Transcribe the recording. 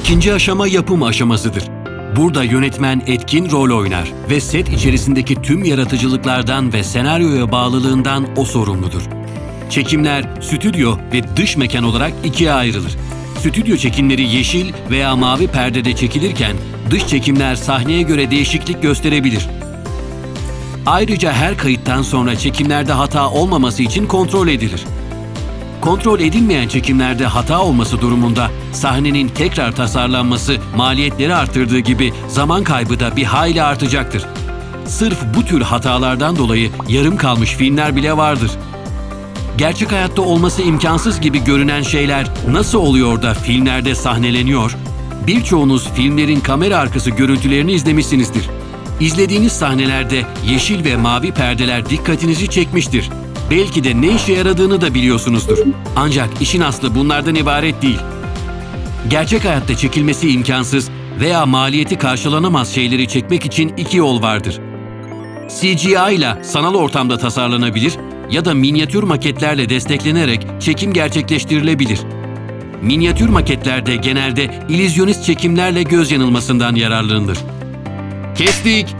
İkinci aşama yapım aşamasıdır. Burada yönetmen etkin rol oynar ve set içerisindeki tüm yaratıcılıklardan ve senaryoya bağlılığından o sorumludur. Çekimler stüdyo ve dış mekan olarak ikiye ayrılır. Stüdyo çekimleri yeşil veya mavi perdede çekilirken dış çekimler sahneye göre değişiklik gösterebilir. Ayrıca her kayıttan sonra çekimlerde hata olmaması için kontrol edilir. Kontrol edilmeyen çekimlerde hata olması durumunda sahnenin tekrar tasarlanması maliyetleri arttırdığı gibi zaman kaybı da bir hayli artacaktır. Sırf bu tür hatalardan dolayı yarım kalmış filmler bile vardır. Gerçek hayatta olması imkansız gibi görünen şeyler nasıl oluyor da filmlerde sahneleniyor? Birçoğunuz filmlerin kamera arkası görüntülerini izlemişsinizdir. İzlediğiniz sahnelerde yeşil ve mavi perdeler dikkatinizi çekmiştir. Belki de ne işe yaradığını da biliyorsunuzdur. Ancak işin aslı bunlardan ibaret değil. Gerçek hayatta çekilmesi imkansız veya maliyeti karşılanamaz şeyleri çekmek için iki yol vardır. CGI ile sanal ortamda tasarlanabilir ya da minyatür maketlerle desteklenerek çekim gerçekleştirilebilir. Minyatür maketlerde genelde illüzyonist çekimlerle göz yanılmasından yararlanılır. Kestik.